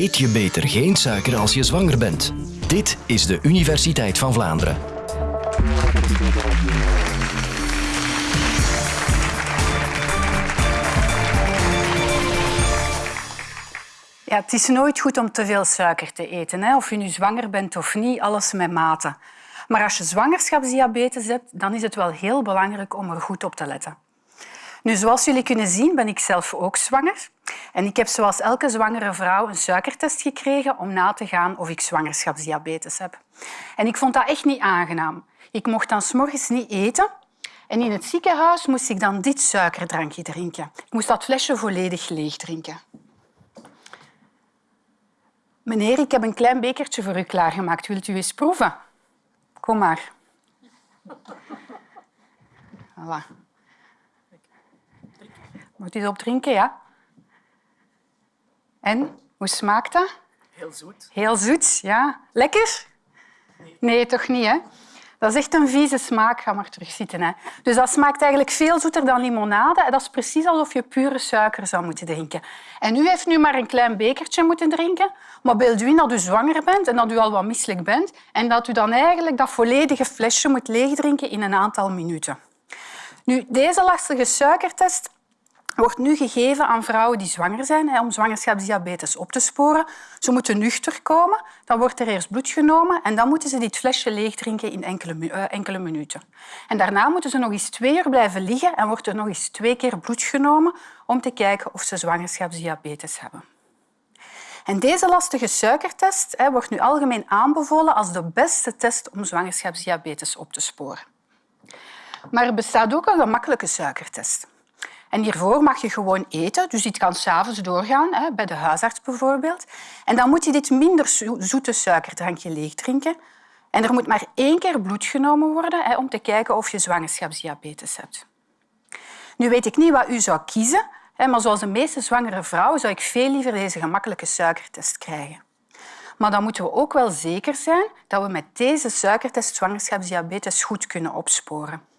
Eet je beter geen suiker als je zwanger bent. Dit is de Universiteit van Vlaanderen. Ja, het is nooit goed om te veel suiker te eten. Hè? Of je nu zwanger bent of niet, alles met mate. Maar als je zwangerschapsdiabetes hebt, dan is het wel heel belangrijk om er goed op te letten. Nu, zoals jullie kunnen zien, ben ik zelf ook zwanger. En ik heb zoals elke zwangere vrouw een suikertest gekregen om na te gaan of ik zwangerschapsdiabetes heb. En ik vond dat echt niet aangenaam. Ik mocht dan s'morgens niet eten. En in het ziekenhuis moest ik dan dit suikerdrankje drinken. Ik moest dat flesje volledig leeg drinken. Meneer, ik heb een klein bekertje voor u klaargemaakt. Wilt u eens proeven? Kom maar. Voilà. Moet u erop drinken, ja? En, hoe smaakt dat? Heel zoet. Heel zoet, ja. Lekker? Nee, toch niet, hè? Dat is echt een vieze smaak. Ga maar terug zitten. Hè. Dus dat smaakt eigenlijk veel zoeter dan limonade. Dat is precies alsof je pure suiker zou moeten drinken. En u heeft nu maar een klein bekertje moeten drinken. Maar beeld u in dat u zwanger bent en dat u al wat misselijk bent en dat u dan eigenlijk dat volledige flesje moet leegdrinken in een aantal minuten. Nu, deze lastige suikertest wordt nu gegeven aan vrouwen die zwanger zijn om zwangerschapsdiabetes op te sporen. Ze moeten nuchter komen, dan wordt er eerst bloed genomen en dan moeten ze dit flesje leegdrinken in enkele, uh, enkele minuten. En daarna moeten ze nog eens twee uur blijven liggen en wordt er nog eens twee keer bloed genomen om te kijken of ze zwangerschapsdiabetes hebben. En deze lastige suikertest hè, wordt nu algemeen aanbevolen als de beste test om zwangerschapsdiabetes op te sporen. Maar er bestaat ook een gemakkelijke suikertest. En hiervoor mag je gewoon eten, dus dit kan s'avonds doorgaan, hè, bij de huisarts bijvoorbeeld. En dan moet je dit minder zoete suikerdrankje leegdrinken. En er moet maar één keer bloed genomen worden hè, om te kijken of je zwangerschapsdiabetes hebt. Nu weet ik niet wat u zou kiezen, hè, maar zoals de meeste zwangere vrouwen zou ik veel liever deze gemakkelijke suikertest krijgen. Maar dan moeten we ook wel zeker zijn dat we met deze suikertest zwangerschapsdiabetes goed kunnen opsporen.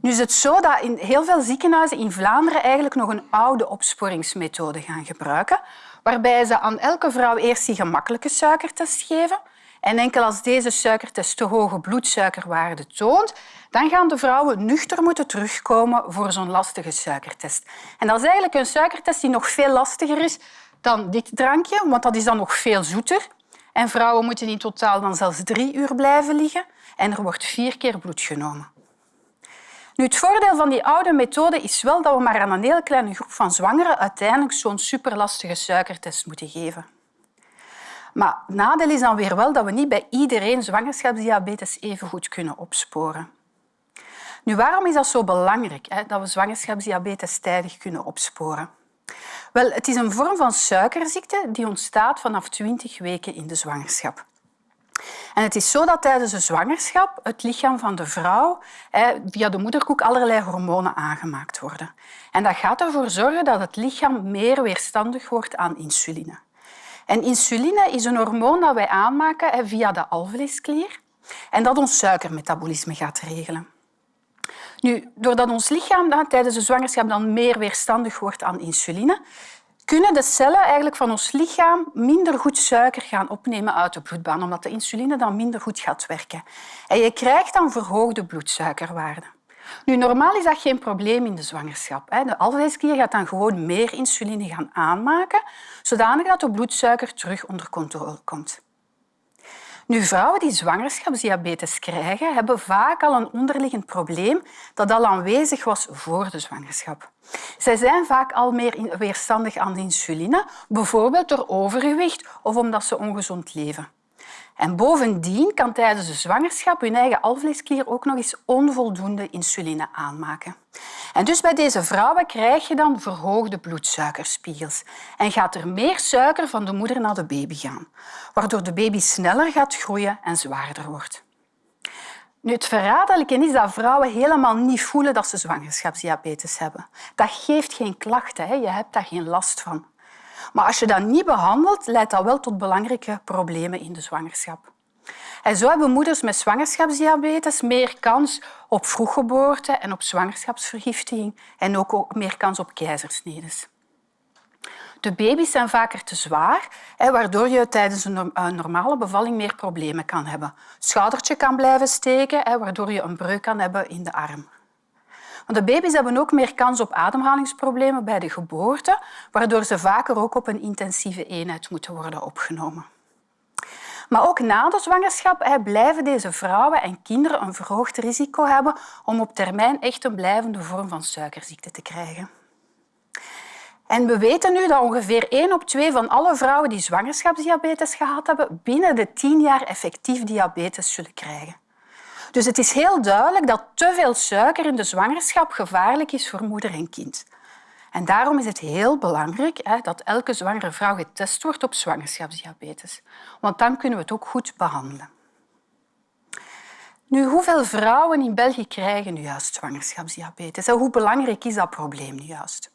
Nu is het zo dat in heel veel ziekenhuizen in Vlaanderen eigenlijk nog een oude opsporingsmethode gaan gebruiken, waarbij ze aan elke vrouw eerst die gemakkelijke suikertest geven. En enkel als deze suikertest te hoge bloedsuikerwaarde toont, dan gaan de vrouwen nuchter moeten terugkomen voor zo'n lastige suikertest. En dat is eigenlijk een suikertest die nog veel lastiger is dan dit drankje, want dat is dan nog veel zoeter. En vrouwen moeten in totaal dan zelfs drie uur blijven liggen en er wordt vier keer bloed genomen. Nu, het voordeel van die oude methode is wel dat we maar aan een heel kleine groep van zwangeren uiteindelijk zo'n superlastige suikertest moeten geven. Maar het nadeel is dan weer wel dat we niet bij iedereen zwangerschapsdiabetes even goed kunnen opsporen. Nu, waarom is dat zo belangrijk, hè, dat we zwangerschapsdiabetes tijdig kunnen opsporen? Wel, het is een vorm van suikerziekte die ontstaat vanaf 20 weken in de zwangerschap. En het is zo dat tijdens de zwangerschap het lichaam van de vrouw via de moederkoek allerlei hormonen aangemaakt worden. En dat gaat ervoor zorgen dat het lichaam meer weerstandig wordt aan insuline. En insuline is een hormoon dat wij aanmaken via de alvleesklier en dat ons suikermetabolisme gaat regelen. Nu, doordat ons lichaam dan, tijdens de zwangerschap dan meer weerstandig wordt aan insuline, kunnen de cellen eigenlijk van ons lichaam minder goed suiker gaan opnemen uit de bloedbaan, omdat de insuline dan minder goed gaat werken. En je krijgt dan verhoogde bloedsuikerwaarden. Nu, normaal is dat geen probleem in de zwangerschap. De alvleesklier gaat dan gewoon meer insuline gaan aanmaken, zodanig dat de bloedsuiker terug onder controle komt. Nu, vrouwen die zwangerschapsdiabetes krijgen, hebben vaak al een onderliggend probleem dat al aanwezig was voor de zwangerschap. Zij zijn vaak al meer weerstandig aan de insuline, bijvoorbeeld door overgewicht of omdat ze ongezond leven. En bovendien kan tijdens de zwangerschap hun eigen alvleesklier ook nog eens onvoldoende insuline aanmaken. En dus bij deze vrouwen krijg je dan verhoogde bloedsuikerspiegels en gaat er meer suiker van de moeder naar de baby gaan, waardoor de baby sneller gaat groeien en zwaarder wordt. Nu, het verraderlijke is dat vrouwen helemaal niet voelen dat ze zwangerschapsdiabetes hebben. Dat geeft geen klachten, hè. je hebt daar geen last van. Maar als je dat niet behandelt, leidt dat wel tot belangrijke problemen in de zwangerschap. En zo hebben moeders met zwangerschapsdiabetes meer kans op vroeggeboorte en op zwangerschapsvergiftiging en ook meer kans op keizersnedes. De baby's zijn vaker te zwaar, waardoor je tijdens een normale bevalling meer problemen kan hebben. Schoudertje kan blijven steken, waardoor je een breuk kan hebben in de arm. Want de baby's hebben ook meer kans op ademhalingsproblemen bij de geboorte, waardoor ze vaker ook op een intensieve eenheid moeten worden opgenomen. Maar ook na de zwangerschap blijven deze vrouwen en kinderen een verhoogd risico hebben om op termijn echt een blijvende vorm van suikerziekte te krijgen. En we weten nu dat ongeveer 1 op 2 van alle vrouwen die zwangerschapsdiabetes gehad hebben, binnen de 10 jaar effectief diabetes zullen krijgen. Dus het is heel duidelijk dat te veel suiker in de zwangerschap gevaarlijk is voor moeder en kind. En daarom is het heel belangrijk hè, dat elke zwangere vrouw getest wordt op zwangerschapsdiabetes. Want dan kunnen we het ook goed behandelen. Nu, hoeveel vrouwen in België krijgen nu juist zwangerschapsdiabetes? En hoe belangrijk is dat probleem nu juist?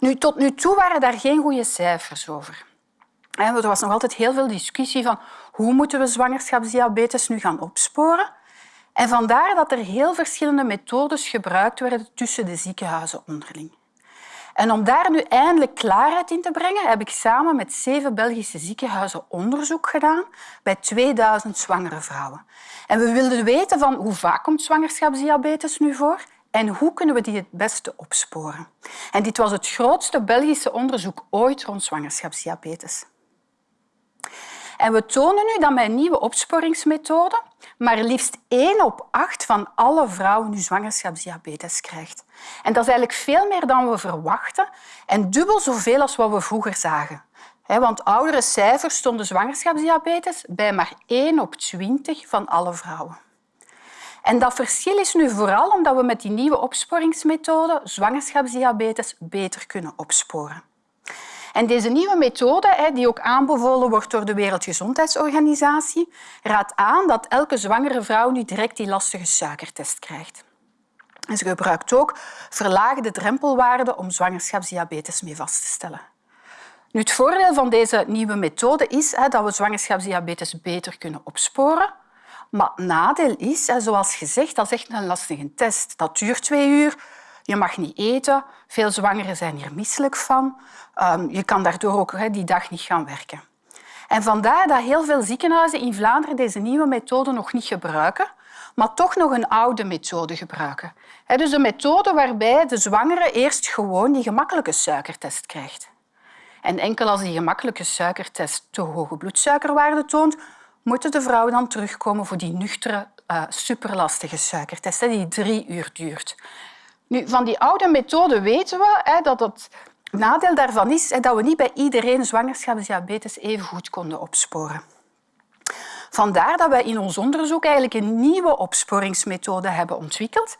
Nu, tot nu toe waren daar geen goede cijfers over. Er was nog altijd heel veel discussie van hoe moeten we zwangerschapsdiabetes nu gaan opsporen. En vandaar dat er heel verschillende methodes gebruikt werden tussen de ziekenhuizen onderling. En om daar nu eindelijk klaarheid in te brengen, heb ik samen met zeven Belgische ziekenhuizen onderzoek gedaan bij 2000 zwangere vrouwen. En we wilden weten van hoe vaak komt zwangerschapsdiabetes nu voor en hoe kunnen we die het beste opsporen. En dit was het grootste Belgische onderzoek ooit rond zwangerschapsdiabetes. En we tonen nu dat met een nieuwe opsporingsmethode maar liefst 1 op 8 van alle vrouwen nu zwangerschapsdiabetes krijgt. En dat is eigenlijk veel meer dan we verwachten en dubbel zoveel als wat we vroeger zagen. Want oudere cijfers stonden zwangerschapsdiabetes bij maar 1 op 20 van alle vrouwen. En dat verschil is nu vooral omdat we met die nieuwe opsporingsmethode zwangerschapsdiabetes beter kunnen opsporen. En deze nieuwe methode, die ook aanbevolen wordt door de Wereldgezondheidsorganisatie, raadt aan dat elke zwangere vrouw nu direct die lastige suikertest krijgt. En ze gebruikt ook verlaagde drempelwaarden om zwangerschapsdiabetes mee vast te stellen. Nu, het voordeel van deze nieuwe methode is dat we zwangerschapsdiabetes beter kunnen opsporen. Maar het nadeel is, zoals gezegd, dat is echt een lastige test. Dat duurt twee uur. Je mag niet eten. Veel zwangeren zijn hier misselijk van. Ehm, je kan daardoor ook die dag niet gaan werken. En vandaar dat heel veel ziekenhuizen in Vlaanderen deze nieuwe methode nog niet gebruiken, maar toch nog een oude methode gebruiken. Dus een methode waarbij de zwangere eerst gewoon die gemakkelijke suikertest krijgt. En enkel als die gemakkelijke suikertest te hoge bloedsuikerwaarde toont, moeten de vrouwen dan terugkomen voor die nuchtere, uh, superlastige suikertest die drie uur duurt. Nu, van die oude methode weten we hè, dat het nadeel daarvan is hè, dat we niet bij iedereen zwangerschapsdiabetes even goed konden opsporen. Vandaar dat wij in ons onderzoek eigenlijk een nieuwe opsporingsmethode hebben ontwikkeld,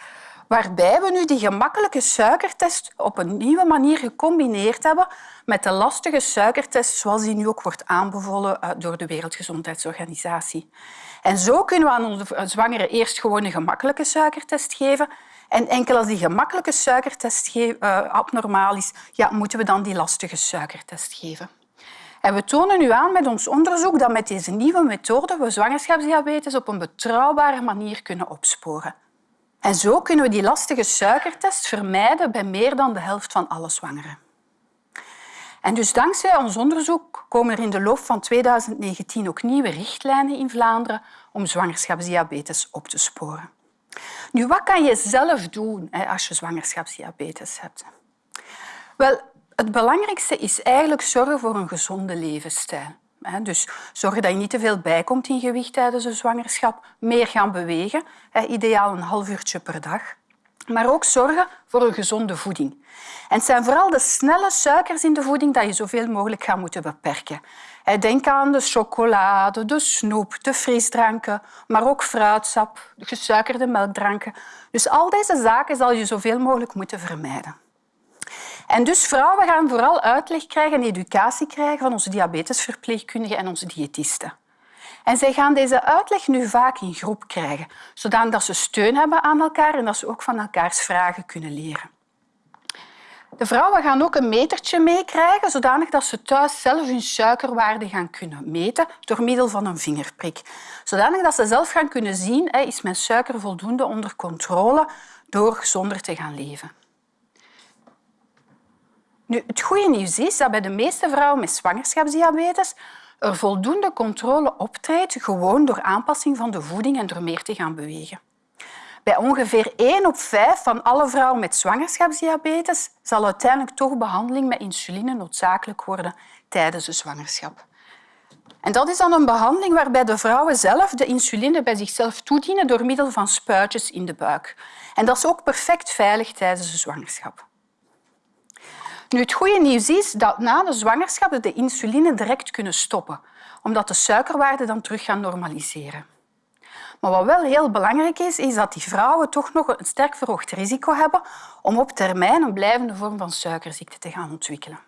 waarbij we nu die gemakkelijke suikertest op een nieuwe manier gecombineerd hebben met de lastige suikertest zoals die nu ook wordt aanbevolen eh, door de Wereldgezondheidsorganisatie. En zo kunnen we aan onze zwangeren eerst gewoon een gemakkelijke suikertest geven en enkel als die gemakkelijke suikertest uh, abnormaal is, ja, moeten we dan die lastige suikertest geven. En we tonen nu aan met ons onderzoek dat met deze nieuwe methode we zwangerschapsdiabetes op een betrouwbare manier kunnen opsporen. En zo kunnen we die lastige suikertest vermijden bij meer dan de helft van alle zwangeren. En dus dankzij ons onderzoek komen er in de loop van 2019 ook nieuwe richtlijnen in Vlaanderen om zwangerschapsdiabetes op te sporen. Nu, wat kan je zelf doen als je zwangerschapsdiabetes hebt? Wel, het belangrijkste is eigenlijk zorgen voor een gezonde levensstijl. Dus zorgen dat je niet te veel bijkomt in gewicht tijdens de zwangerschap. Meer gaan bewegen, ideaal een half uurtje per dag. Maar ook zorgen voor een gezonde voeding. En het zijn vooral de snelle suikers in de voeding dat je zoveel mogelijk gaat moeten beperken. Denk aan de chocolade, de snoep, de frisdranken, maar ook fruitsap, gesuikerde melkdranken. Dus al deze zaken zal je zoveel mogelijk moeten vermijden. En dus vrouwen gaan vooral uitleg krijgen en educatie krijgen van onze diabetesverpleegkundigen en onze diëtisten. En zij gaan deze uitleg nu vaak in groep krijgen, zodat ze steun hebben aan elkaar en dat ze ook van elkaars vragen kunnen leren. De vrouwen gaan ook een metertje meekrijgen, zodanig dat ze thuis zelf hun suikerwaarde gaan kunnen meten door middel van een vingerprik. Zodanig dat ze zelf gaan kunnen zien is mijn suiker voldoende onder controle door gezonder te gaan leven. Nu, het goede nieuws is dat bij de meeste vrouwen met zwangerschapsdiabetes er voldoende controle optreedt, gewoon door aanpassing van de voeding en door meer te gaan bewegen. Bij ongeveer 1 op 5 van alle vrouwen met zwangerschapsdiabetes zal uiteindelijk toch behandeling met insuline noodzakelijk worden tijdens de zwangerschap. En dat is dan een behandeling waarbij de vrouwen zelf de insuline bij zichzelf toedienen door middel van spuitjes in de buik. En dat is ook perfect veilig tijdens de zwangerschap. Nu, het goede nieuws is dat na de zwangerschap de insuline direct kunnen stoppen, omdat de suikerwaarden dan terug gaan normaliseren. Maar wat wel heel belangrijk is, is dat die vrouwen toch nog een sterk verhoogd risico hebben om op termijn een blijvende vorm van suikerziekte te gaan ontwikkelen.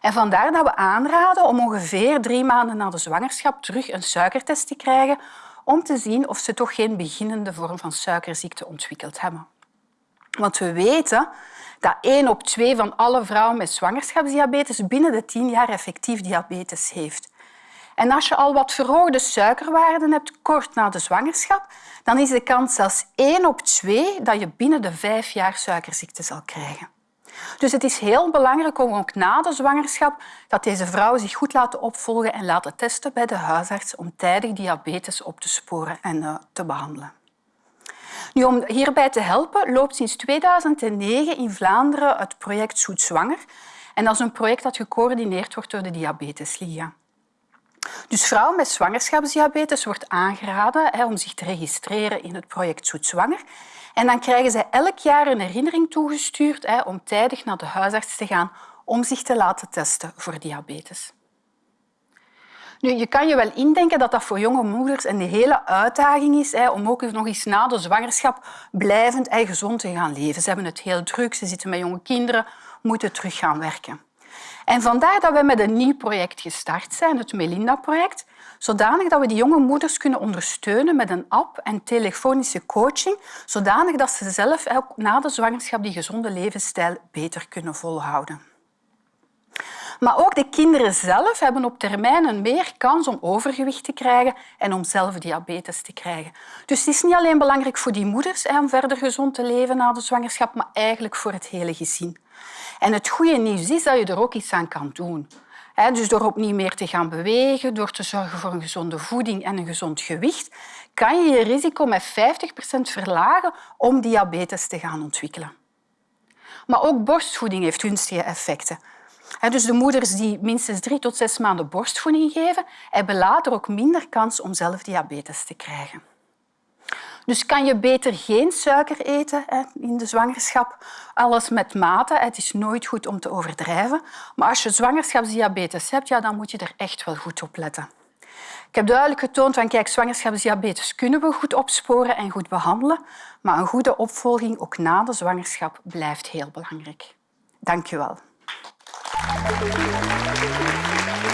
En vandaar dat we aanraden om ongeveer drie maanden na de zwangerschap terug een suikertest te krijgen om te zien of ze toch geen beginnende vorm van suikerziekte ontwikkeld hebben. Want we weten dat één op twee van alle vrouwen met zwangerschapsdiabetes binnen de tien jaar effectief diabetes heeft. En als je al wat verhoogde suikerwaarden hebt kort na de zwangerschap, dan is de kans zelfs één op twee dat je binnen de vijf jaar suikerziekte zal krijgen. Dus het is heel belangrijk om ook na de zwangerschap dat deze vrouwen zich goed laten opvolgen en laten testen bij de huisarts om tijdig diabetes op te sporen en uh, te behandelen. Nu, om hierbij te helpen loopt sinds 2009 in Vlaanderen het project Zoet Zwanger. En dat is een project dat gecoördineerd wordt door de Diabetesliga. Dus vrouwen met zwangerschapsdiabetes wordt aangeraden hè, om zich te registreren in het project Zoet Zwanger. En dan krijgen zij elk jaar een herinnering toegestuurd hè, om tijdig naar de huisarts te gaan om zich te laten testen voor diabetes. Nu, je kan je wel indenken dat dat voor jonge moeders een hele uitdaging is hè, om ook nog eens na de zwangerschap blijvend en gezond te gaan leven. Ze hebben het heel druk, ze zitten met jonge kinderen, moeten terug gaan werken. En vandaar dat we met een nieuw project gestart zijn, het Melinda-project, zodanig dat we die jonge moeders kunnen ondersteunen met een app en telefonische coaching, zodanig dat ze zelf ook na de zwangerschap die gezonde levensstijl beter kunnen volhouden. Maar ook de kinderen zelf hebben op termijn een meer kans om overgewicht te krijgen en om zelf diabetes te krijgen. Dus het is niet alleen belangrijk voor die moeders om verder gezond te leven na de zwangerschap, maar eigenlijk voor het hele gezin. En het goede nieuws is dat je er ook iets aan kan doen. Dus door opnieuw meer te gaan bewegen, door te zorgen voor een gezonde voeding en een gezond gewicht, kan je je risico met 50% verlagen om diabetes te gaan ontwikkelen. Maar ook borstvoeding heeft gunstige effecten. Dus de moeders die minstens drie tot zes maanden borstvoeding geven, hebben later ook minder kans om zelf diabetes te krijgen. Dus kan je beter geen suiker eten in de zwangerschap. Alles met mate. Het is nooit goed om te overdrijven. Maar als je zwangerschapsdiabetes hebt, ja, dan moet je er echt wel goed op letten. Ik heb duidelijk getoond van kijk, zwangerschapsdiabetes kunnen we goed opsporen en goed behandelen, maar een goede opvolging ook na de zwangerschap blijft heel belangrijk. Dank je wel. Obrigado.